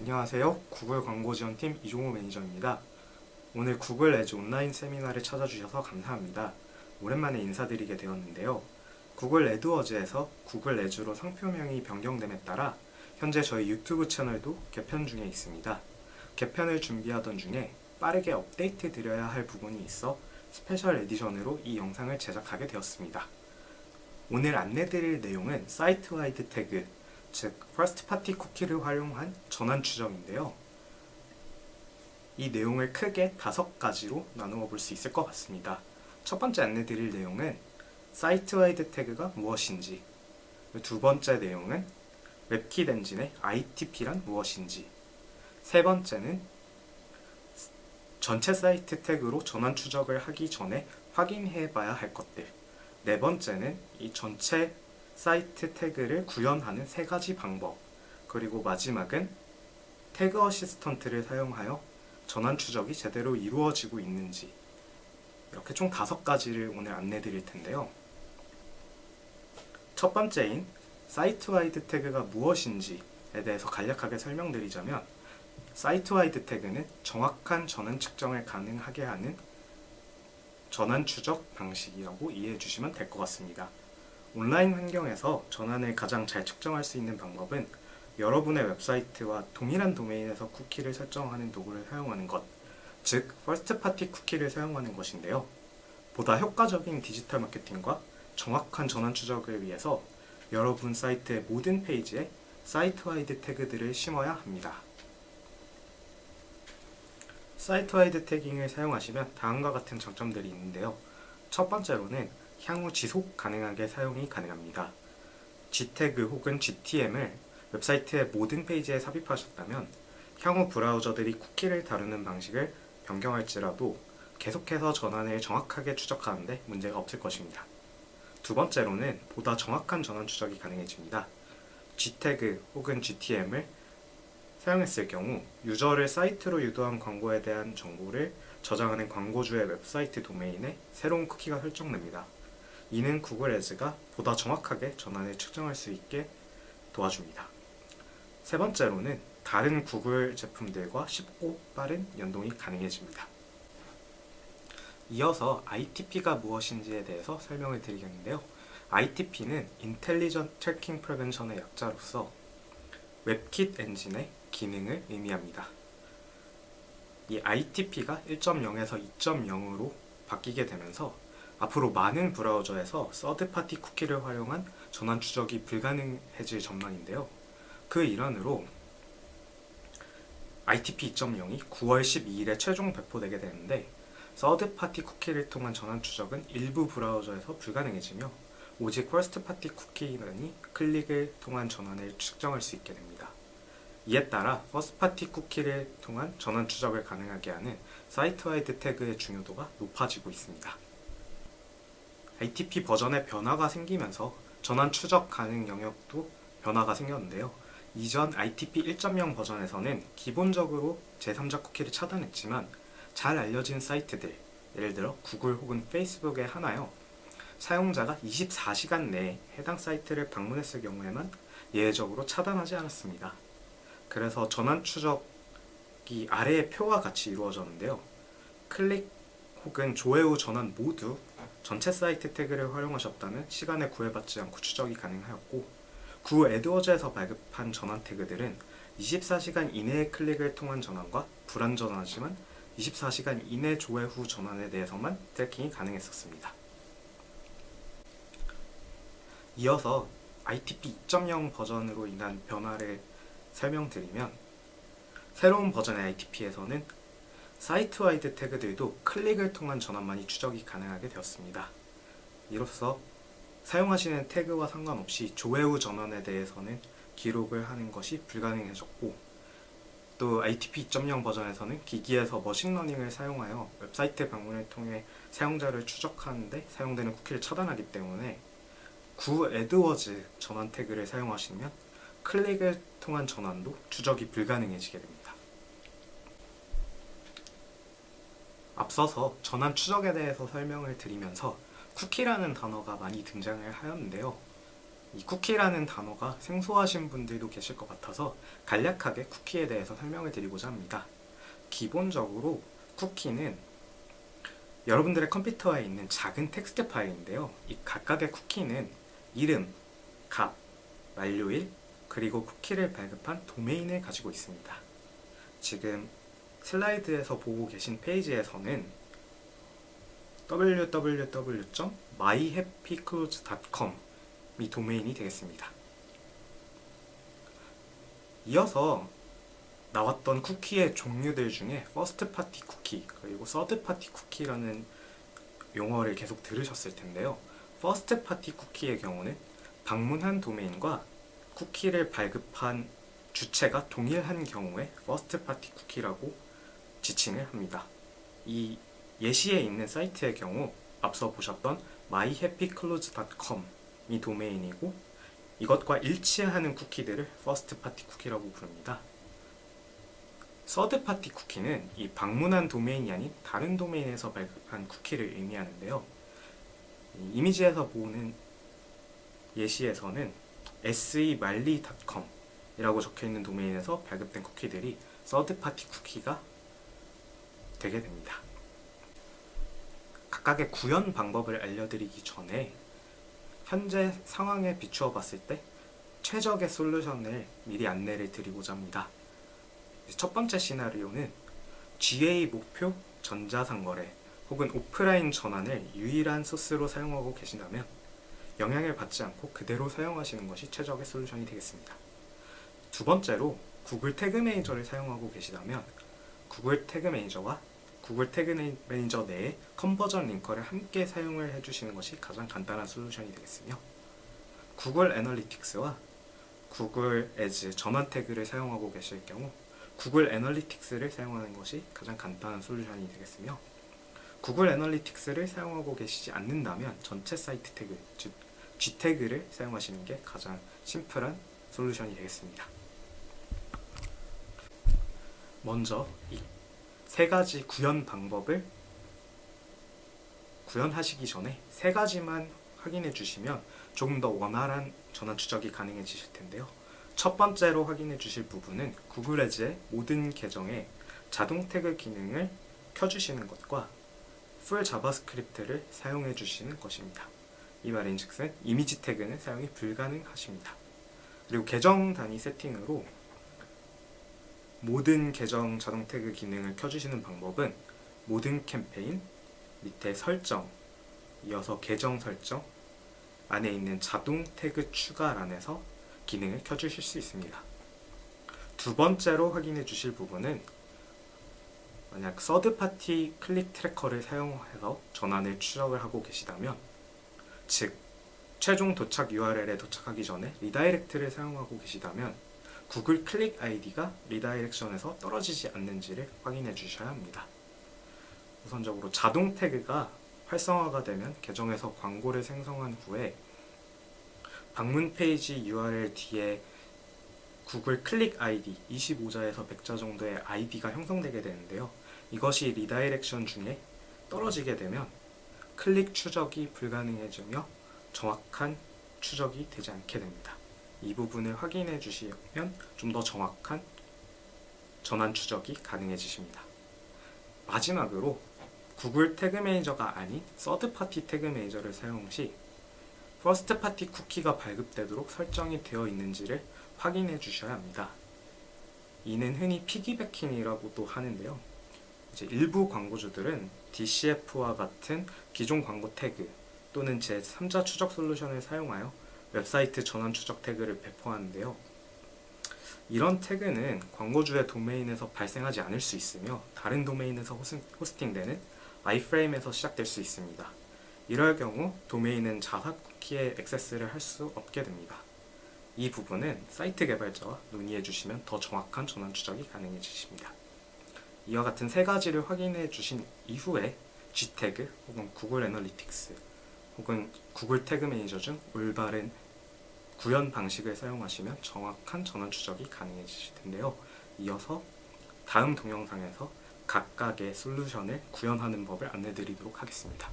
안녕하세요. 구글 광고 지원팀 이종호 매니저입니다. 오늘 구글 Ads 온라인 세미나를 찾아주셔서 감사합니다. 오랜만에 인사드리게 되었는데요. 구글 AdWords에서 구글 Ads로 상표명이 변경됨에 따라 현재 저희 유튜브 채널도 개편 중에 있습니다. 개편을 준비하던 중에 빠르게 업데이트 드려야 할 부분이 있어 special edition으로 이 영상을 제작하게 되었습니다. 오늘 안내드릴 내용은 site-wide tag, 즉 first-party cookie를 활용한 전환 추정인데요. 이 내용을 크게 다섯 가지로 나누어 볼 수 있을 것 같습니다. 첫 번째 안내 드릴 내용은 site-wide tag가 무엇인지 두 번째 내용은 WebKit 엔진의 ITP란 무엇인지 세 번째는 전체 사이트 tag로 전환 추적을 하기 전에 확인해 봐야 할 것들 네 번째는 이 전체 사이트 tag를 구현하는 세 가지 방법 그리고 마지막은 Tag Assistant를 사용하여 전환 추적이 제대로 이루어지고 있는지 이렇게 총 다섯 가지를 오늘 안내 드릴 텐데요. 첫 번째인 site-wide tag가 무엇인지에 대해서 간략하게 설명드리자면 site-wide tag는 정확한 전환 측정을 가능하게 하는 전환 추적 방식이라고 이해해 주시면 될 것 같습니다. 온라인 환경에서 전환을 가장 잘 측정할 수 있는 방법은 여러분의 웹사이트와 동일한 도메인에서 cookie를 설정하는 도구를 사용하는 것, 즉 first-party cookie를 사용하는 것인데요. 보다 효과적인 디지털 마케팅과 정확한 전환 추적을 위해서 여러분 사이트의 모든 페이지에 site-wide tag들을 심어야 합니다. site-wide tagging을 사용하시면 다음과 같은 장점들이 있는데요. 첫 번째로는 향후 지속 가능하게 사용이 가능합니다. gtag 혹은 GTM을 웹사이트의 모든 페이지에 삽입하셨다면 향후 브라우저들이 cookie를 다루는 방식을 변경할지라도 계속해서 전환을 정확하게 추적하는데 문제가 없을 것입니다. 두 번째로는 보다 정확한 전환 추적이 가능해집니다. gtag 혹은 GTM을 사용했을 경우 유저를 사이트로 유도한 광고에 대한 정보를 저장하는 광고주의 웹사이트 도메인에 새로운 쿠키가 설정됩니다. 이는 구글 애즈가 보다 정확하게 전환을 측정할 수 있게 도와줍니다. 세 번째로는 다른 구글 제품들과 쉽고 빠른 연동이 가능해집니다. 이어서 ITP가 무엇인지에 대해서 설명을 드리겠는데요. ITP는 Intelligent Tracking Prevention의 약자로서 웹킷 엔진의 기능을 의미합니다. 이 ITP가 1.0에서 2.0으로 바뀌게 되면서 앞으로 많은 브라우저에서 서드파티 쿠키를 활용한 전환 추적이 불가능해질 전망인데요. 그 일환으로 ITP 2.0이 9월 12일에 최종 배포되게 되는데 서드파티 쿠키를 통한 전환 추적은 일부 브라우저에서 불가능해지며 오직 first-party cookie만이 클릭을 통한 전환을 측정할 수 있게 됩니다. 이에 따라 first-party cookie를 통한 전환 추적을 가능하게 하는 site-wide tag의 중요도가 높아지고 있습니다. ITP 버전의 변화가 생기면서 전환 추적 가능 영역도 변화가 생겼는데요. 이전 ITP 1.0 버전에서는 기본적으로 제3자 cookie를 차단했지만 잘 알려진 사이트들, 예를 들어 구글 혹은 페이스북에 하나요. 사용자가 24시간 내에 해당 사이트를 방문했을 경우에만 예외적으로 차단하지 않았습니다. 그래서 전환 추적이 아래의 표와 같이 이루어졌는데요. 클릭 혹은 조회 후 전환 모두 전체 사이트 태그를 활용하셨다면 시간에 구애받지 않고 추적이 가능하였고 구 에드워즈에서 발급한 전환 태그들은 24시간 이내의 클릭을 통한 전환과 불안전하지만 24시간 이내 조회 후 전환에 대해서만 tracking이 가능했었습니다. 이어서 ITP 2.0 버전으로 인한 변화를 설명드리면 새로운 버전의 ITP에서는 site-wide tag들도 클릭을 통한 전환만이 추적이 가능하게 되었습니다. 이로써 사용하시는 tag와 상관없이 조회 후 전환에 대해서는 기록을 하는 것이 불가능해졌고 또 ITP 2.0 버전에서는 기기에서 machine learning을 사용하여 웹사이트 방문을 통해 사용자를 추적하는데 사용되는 cookie를 차단하기 때문에 구 AdWords 전환 tag를 사용하시면 클릭을 통한 전환도 추적이 불가능해지게 됩니다. 앞서서 전환 추적에 대해서 설명을 드리면서 cookie라는 단어가 많이 등장을 하였는데요. 이 cookie라는 단어가 생소하신 분들도 계실 것 같아서 간략하게 쿠키에 대해서 설명을 드리고자 합니다. 기본적으로 쿠키는 여러분들의 컴퓨터에 있는 작은 텍스트 파일인데요. 이 각각의 쿠키는 이름, 값, 만료일, 그리고 쿠키를 발급한 도메인을 가지고 있습니다. 지금 슬라이드에서 보고 계신 페이지에서는 www.myhappyclothes.com 이 도메인이 되겠습니다. 이어서 나왔던 쿠키의 종류들 중에 first party 쿠키 그리고 third party 쿠키라는 용어를 계속 들으셨을 텐데요. first party 쿠키의 경우는 방문한 도메인과 쿠키를 발급한 주체가 동일한 경우에 first party 쿠키라고 지칭을 합니다. 이 예시에 있는 사이트의 경우 앞서 보셨던 myhappyclothes.com 이 도메인이고 이것과 일치하는 쿠키들을 first party 쿠키라고 부릅니다. third party 쿠키는 이 방문한 도메인이 아닌 다른 도메인에서 발급한 쿠키를 의미하는데요. 이미지에서 보는 예시에서는 semarley.com 이라고 적혀있는 도메인에서 발급된 쿠키들이 third party 쿠키가 되게 됩니다. 각각의 구현 방법을 알려드리기 전에 현재 상황에 비추어 봤을 때 최적의 솔루션을 미리 안내를 드리고자 합니다. 첫 번째 시나리오는 GA 목표 전자상거래 혹은 오프라인 전환을 유일한 소스로 사용하고 계신다면 영향을 받지 않고 그대로 사용하시는 것이 최적의 솔루션이 되겠습니다. 두 번째로 Google Tag Manager를 사용하고 계시다면 Google Tag Manager와 Google Tag Manager 내에 conversion linker를 함께 사용을 해주시는 것이 가장 간단한 솔루션이 되겠으며 Google Analytics와 Google Ads 전환 태그를 사용하고 계실 경우 Google Analytics를 사용하는 것이 가장 간단한 솔루션이 되겠으며 Google Analytics를 사용하고 계시지 않는다면 전체 사이트 태그, 즉 G 태그를 사용하시는 게 가장 심플한 솔루션이 되겠습니다. 먼저 이 세 가지 구현 방법을 구현하시기 전에 세 가지만 확인해 주시면 조금 더 원활한 전환 추적이 가능해지실 텐데요. 첫 번째로 확인해 주실 부분은 구글 에즈의 모든 계정에 자동 태그 기능을 켜주시는 것과 full JavaScript를 사용해 주시는 것입니다. 이 말인즉슨 이미지 태그는 사용이 불가능하십니다. 그리고 계정 단위 세팅으로 모든 계정 자동 태그 기능을 켜주시는 방법은 모든 캠페인 밑에 설정 이어서 계정 설정 안에 있는 자동 태그 추가란에서 기능을 켜주실 수 있습니다. 두 번째로 확인해 주실 부분은 만약 third party click tracker를 사용해서 전환을 추적을 하고 계시다면 즉 최종 도착 URL에 도착하기 전에 redirect를 사용하고 계시다면 구글 클릭 아이디가 redirection에서 떨어지지 않는지를 확인해 주셔야 합니다. 우선적으로 자동 태그가 활성화가 되면 계정에서 광고를 생성한 후에 방문 페이지 URL 뒤에 구글 클릭 아이디 25자에서 100자 정도의 아이디가 형성되게 되는데요. 이것이 redirection 중에 떨어지게 되면 클릭 추적이 불가능해지며 정확한 추적이 되지 않게 됩니다. 이 부분을 확인해 주시면 좀 더 정확한 전환 추적이 가능해지십니다. 마지막으로 Google Tag Manager가 아닌 third party 태그 매니저를 사용 시 first party 쿠키가 발급되도록 설정이 되어 있는지를 확인해 주셔야 합니다. 이는 흔히 piggybacking이라고도 하는데요. 이제 일부 광고주들은 DCF와 같은 기존 광고 태그 또는 제3자 추적 솔루션을 사용하여 웹사이트 전환 추적 태그를 배포하는데요. 이런 태그는 광고주의 도메인에서 발생하지 않을 수 있으며 다른 도메인에서 hosting되는 iframe에서 시작될 수 있습니다. 이럴 경우 도메인은 자사 쿠키에 액세스를 할 수 없게 됩니다. 이 부분은 사이트 개발자와 논의해 주시면 더 정확한 전환 추적이 가능해지십니다. 이와 같은 세 가지를 확인해 주신 이후에 gtag 혹은 Google Analytics 혹은 Google Tag Manager 중 올바른 구현 방식을 사용하시면 정확한 전환 추적이 가능해지실 텐데요. 이어서 다음 동영상에서 각각의 솔루션을 구현하는 법을 안내드리도록 하겠습니다.